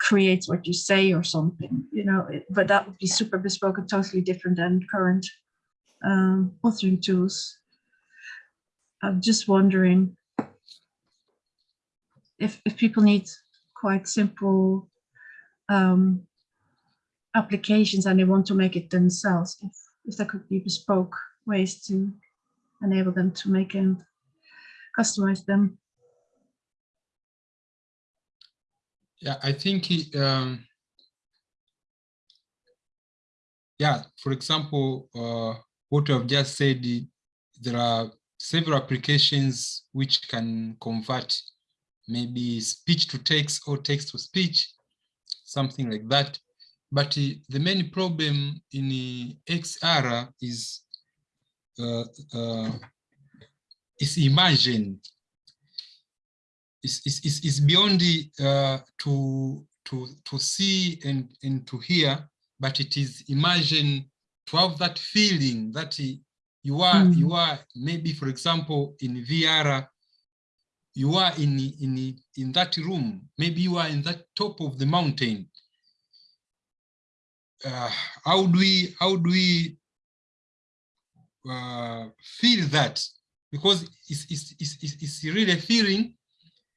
creates what you say or something, you know, it- but that would be super bespoke and totally different than current um, authoring tools. I'm just wondering if, if people need quite simple um, applications and they want to make it themselves, if, if there could be bespoke ways to enable them to make and customize them. Yeah, I think, it, um, yeah, for example, uh, what I've just said, there are several applications which can convert maybe speech to text or text to speech, something like that. But uh, the main problem in uh, XR is uh, uh, is immersion is is is, is beyond the, uh, to to to see and and to hear, but it is imagine to have that feeling that you are Mm. you are maybe for example in VR you are in in in that room. Maybe you are in that top of the mountain. Uh, how do we how do we uh, feel that? Because it's, it's, it's, it's it's really a feeling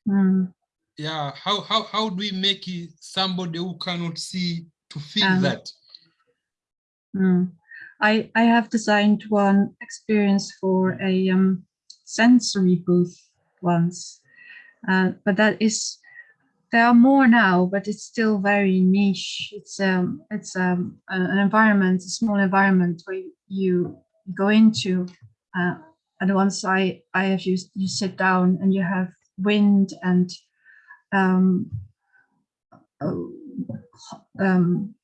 Mm, yeah how how how do we make somebody who cannot see to feel Um, that mm. I I have designed one experience for a um, sensory booth once, uh, but that is there are more now, but it's still very niche. It's um it's um an environment, a small environment where you go into, uh, and once I I have used you sit down and you have wind and um, oh, um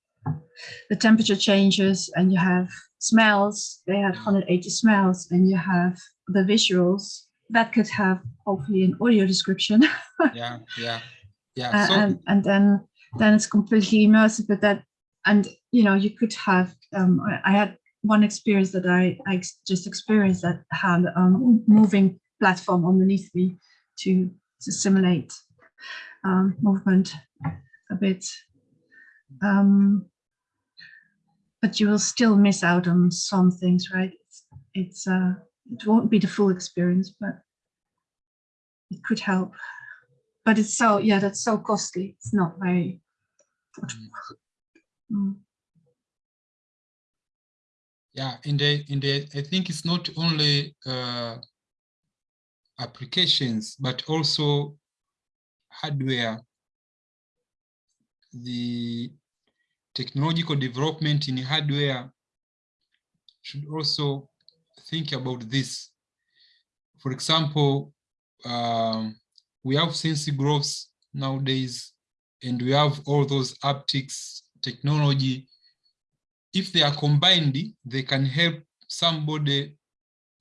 the temperature changes and you have smells they have 180 smells and you have the visuals that could have hopefully an audio description. Yeah yeah yeah uh, so and and then then it's completely immersive but that and you know you could have um i, had one experience that i i just experienced that had um moving platform underneath me to simulate um movement a bit. Um but you will still miss out on some things right? It's, it's uh it won't be the full experience but it could help. But it's so yeah that's so costly. It's not very Mm. yeah and the, i think it's not only uh, applications but also hardware. The technological development in hardware should also think about this. For example um, we have sense growth nowadays and we have all those optics technology. If they are combined, they can help somebody,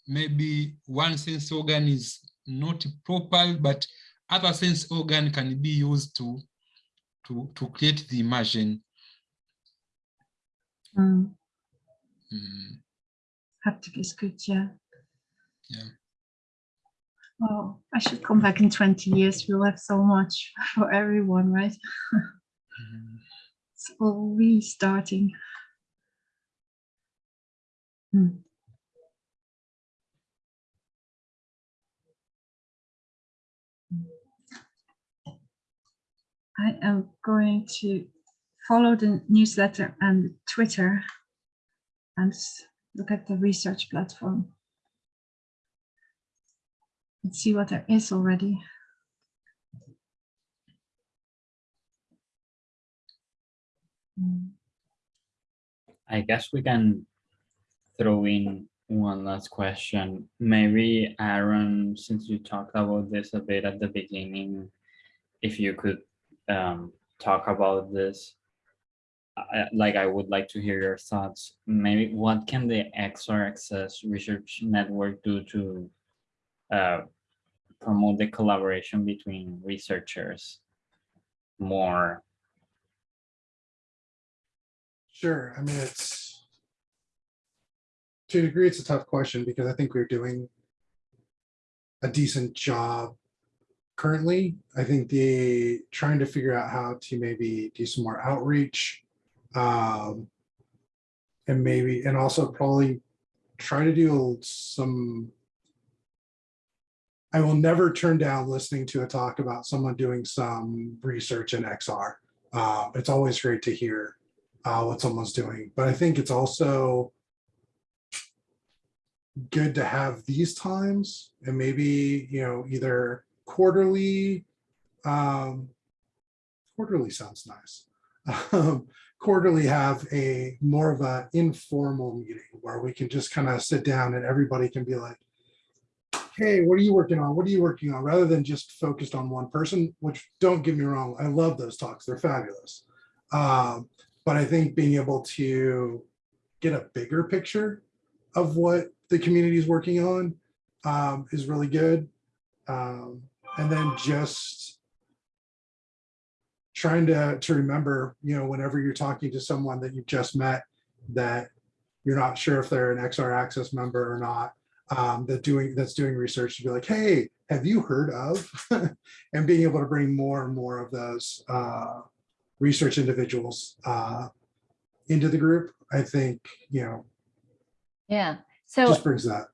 maybe one sense organ is not proper, but other sense organ can be used to, to, to create the immersion. Mm. Mm, haptic is good yeah Yeah. well i should come back in 20 years we'll have so much for everyone right mm. it's all restarting Hmm. I am going to follow the newsletter and Twitter and look at the research platform. And see what there is already. I guess we can throw in one last question. Maybe Aaron, since you talked about this a bit at the beginning, if you could um, talk about this. I- like I would like to hear your thoughts. Maybe what can the XR Access Research Network do to uh, promote the collaboration between researchers more? Sure. I mean, it's to a degree, it's a tough question because I think we're doing a decent job currently. I think the trying to figure out how to maybe do some more outreach. Um, and maybe, and also probably try to do some. I will never turn down listening to a talk about someone doing some research in XR. Uh, it's always great to hear uh, what someone's doing. But I think it's also good to have these times and maybe, you know, either quarterly, um, quarterly sounds nice. Um, quarterly have a more of a informal meeting where we can just kind of sit down and everybody can be like, hey, what are you working on? What are you working on? Rather than just focused on one person, which don't get me wrong, I love those talks. They're fabulous. Um, but I think being able to get a bigger picture of what the community is working on um, is really good. Um, and then just trying to, to remember, you know, whenever you're talking to someone that you've just met, that you're not sure if they're an XR Access member or not, um, that doing that's doing research to be like, hey, have you heard of? and being able to bring more and more of those uh, research individuals uh, into the group, I think, you know, Yeah. So just brings that.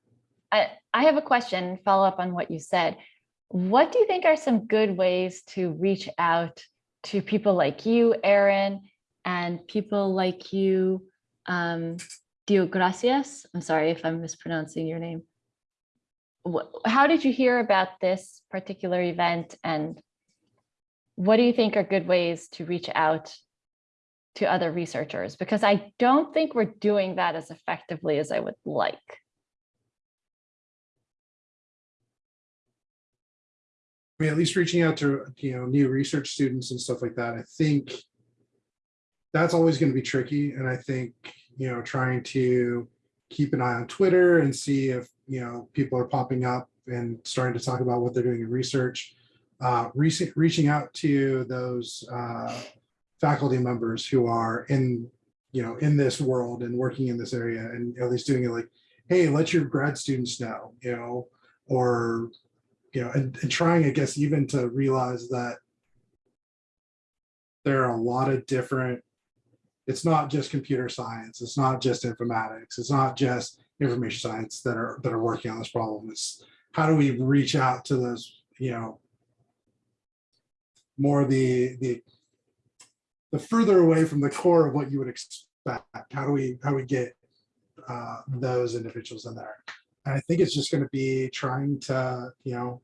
I, I have a question, follow up on what you said. What do you think are some good ways to reach out to people like you, Aaron, and people like you, um, Dio Gracias? I'm sorry if I'm mispronouncing your name. How did you hear about this particular event and what do you think are good ways to reach out to other researchers? Because I don't think we're doing that as effectively as I would like. Mean, at least reaching out to, you know, new research students and stuff like that, I think that's always going to be tricky. And I think, you know, trying to keep an eye on Twitter and see if, you know, people are popping up and starting to talk about what they're doing in research. Uh, reaching out to those uh, faculty members who are in, you know, in this world and working in this area and at least doing it like, hey, let your grad students know, you know, or you know, and, and trying, I guess, even to realize that there are a lot of different, it's not just computer science, it's not just informatics, it's not just information science that are that are working on this problem. It's how do we reach out to those, you know, more the the the further away from the core of what you would expect. How do we how do we get uh, those individuals in there? And I think it's just going to be trying to, you know,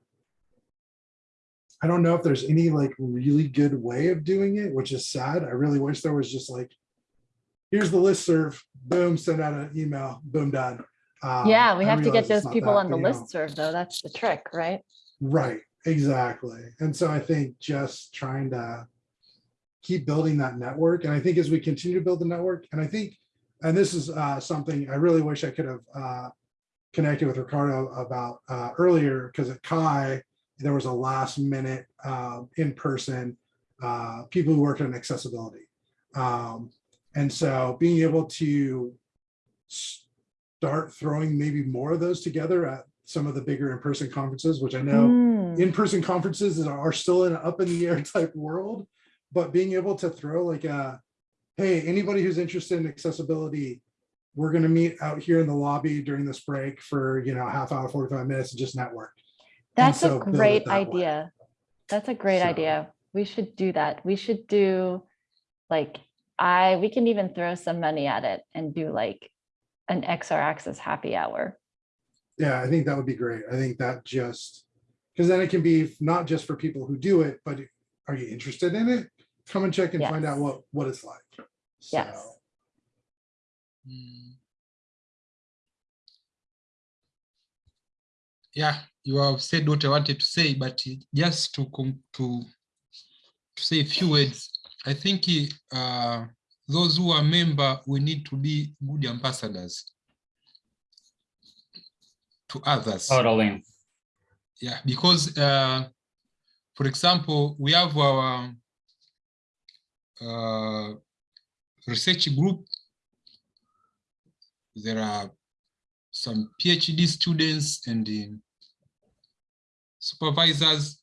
I don't know if there's any like really good way of doing it, which is sad. I really wish there was just like, here's the listserv, boom, send out an email, boom, done. Um, Yeah, we have to get those people that, on the list serve though. That's the trick, right? Right, exactly. And so I think just trying to keep building that network. And I think as we continue to build the network, and I think, and this is uh, something I really wish I could have uh, connected with Ricardo about uh, earlier, because at CHI, there was a last minute uh, in person, uh, people who worked on accessibility. Um, and so being able to start throwing maybe more of those together at some of the bigger in-person conferences, which I know Mm, in-person conferences are still in an up in the air type world, but being able to throw like a, hey, anybody who's interested in accessibility, we're gonna meet out here in the lobby during this break for, you know, half hour, 45 minutes and just network. That's so a great that way. idea. That's a great So- idea. We should do that. We should do like, I, we can even throw some money at it and do like an XR Access happy hour. Yeah, I think that would be great. I think that just, because then it can be not just for people who do it, but are you interested in it? Come and check and find out what, what it's like. Yes. So, Mm. Yeah, you have said what I wanted to say, but just to com- to to say a few words, I think uh, those who are member, we need to be good ambassadors to others. Totally. Yeah, because uh, for example, we have our uh, research group. There are some PhD students and um, supervisors.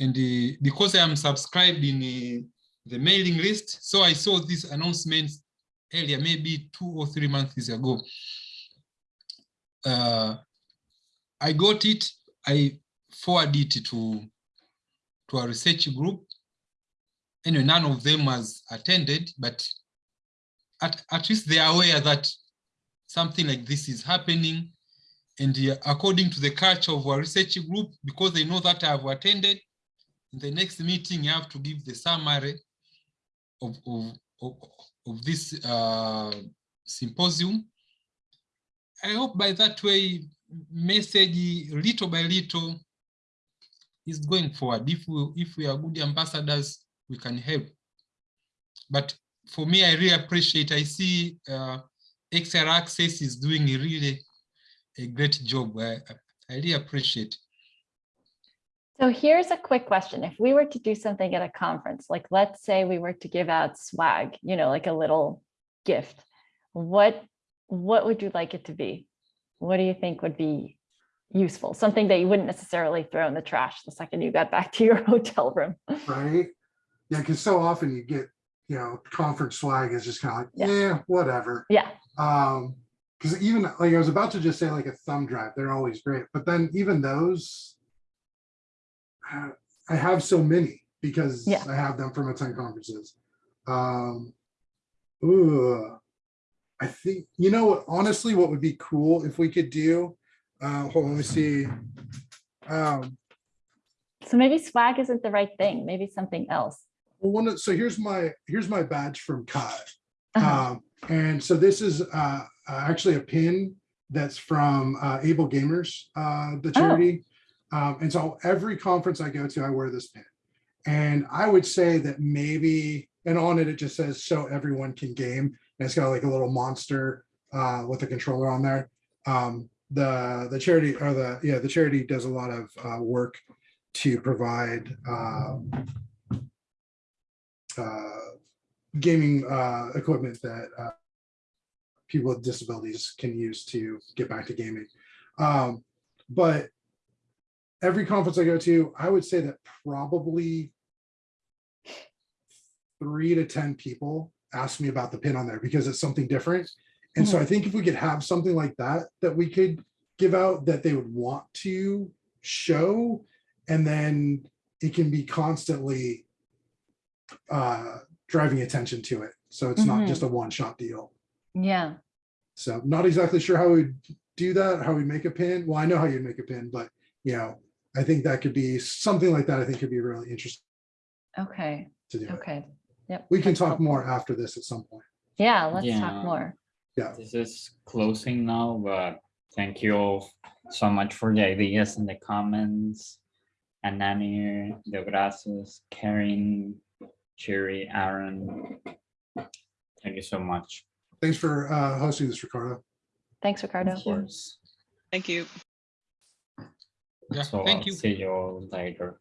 And uh, because I am subscribed in uh, the mailing list, so I saw these announcements earlier, maybe two or three months ago. Uh, I got it, I forwarded it to, to a research group. Anyway, none of them has attended, but at, at least they are aware that something like this is happening. And uh, according to the culture of our research group, because they know that I have attended, in the next meeting, you have to give the summary of, of, of, of this uh, symposium. I hope by that way, message little by little is going forward. If we, if we are good ambassadors, we can help. But for me, I really appreciate, I see uh, XR Access is doing a really a great job. I, I really appreciate. So here's a quick question. If we were to do something at a conference, like let's say we were to give out swag, you know, like a little gift, what, what would you like it to be? What do you think would be useful? Something that you wouldn't necessarily throw in the trash the second you got back to your hotel room. right? Yeah, because so often you get, you know, conference swag is just kind of like, Yeah. yeah, whatever. Yeah, Um, because even like I was about to just say like a thumb drive, they're always great, but then even those. uh, I have so many because Yeah. I have them from attend conferences. Um, ooh, I think, you know, what? honestly, what would be cool if we could do, uh, hold on, let me see. Um, so maybe swag isn't the right thing, maybe something else. well, one, of- so here's my, here's my badge from CHI. Uh-huh. Um, and so this is, uh, uh, actually a pin that's from, uh, AbleGamers, uh, the Oh. charity. Um, and so every conference I go to, I wear this pin. And I would say that maybe, and on it, it just says, so everyone can game. And it's got like a little monster, uh, with a controller on there. Um, the, the charity or the, yeah, the charity does a lot of, uh, work to provide, um, uh, gaming uh, equipment that uh, people with disabilities can use to get back to gaming. Um, but every conference I go to, I would say that probably three to 10 people ask me about the pin on there because it's something different. And so I think if we could have something like that, that we could give out that they would want to show, and then it can be constantly uh, driving attention to it. So it's not Mhm. just a one-shot deal. Yeah, So not exactly sure how we'd do that, how we make a pin. Well, I know how you'd make a pin, but you know, I think that could be something like that. I think could be really interesting okay, to do. it. okay. Yep. We can that's talk helpful. more after this at some point. Yeah, let's Yeah. talk more. Yeah. This is closing now, but thank you all so much for the ideas in the comments. Anani, De Brazos, Karen, Cherry, Aaron. Thank you so much. Thanks for uh, hosting this, Ricardo. Thanks, Ricardo. Of course. Thank you. Yeah, So thank I'll you. see you all later.